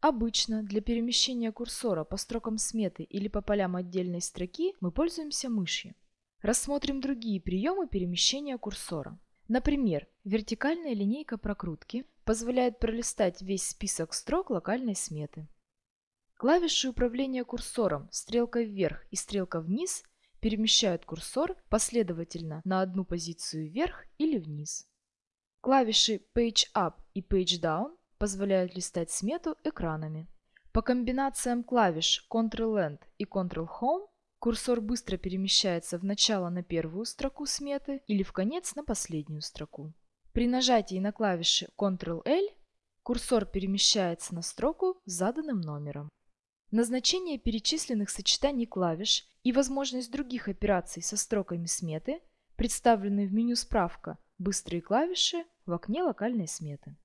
Обычно для перемещения курсора по строкам сметы или по полям отдельной строки мы пользуемся мышью. Рассмотрим другие приемы перемещения курсора. Например, вертикальная линейка прокрутки позволяет пролистать весь список строк локальной сметы. Клавиши управления курсором стрелка вверх и стрелка вниз перемещают курсор последовательно на одну позицию вверх или вниз. Клавиши Page Up и Page Down позволяют листать смету экранами. По комбинациям клавиш Ctrl-End и Ctrl-Home курсор быстро перемещается в начало на первую строку сметы или в конец на последнюю строку. При нажатии на клавиши Ctrl-L курсор перемещается на строку с заданным номером. Назначение перечисленных сочетаний клавиш и возможность других операций со строками сметы представлены в меню «Справка. Быстрые клавиши» в окне локальной сметы.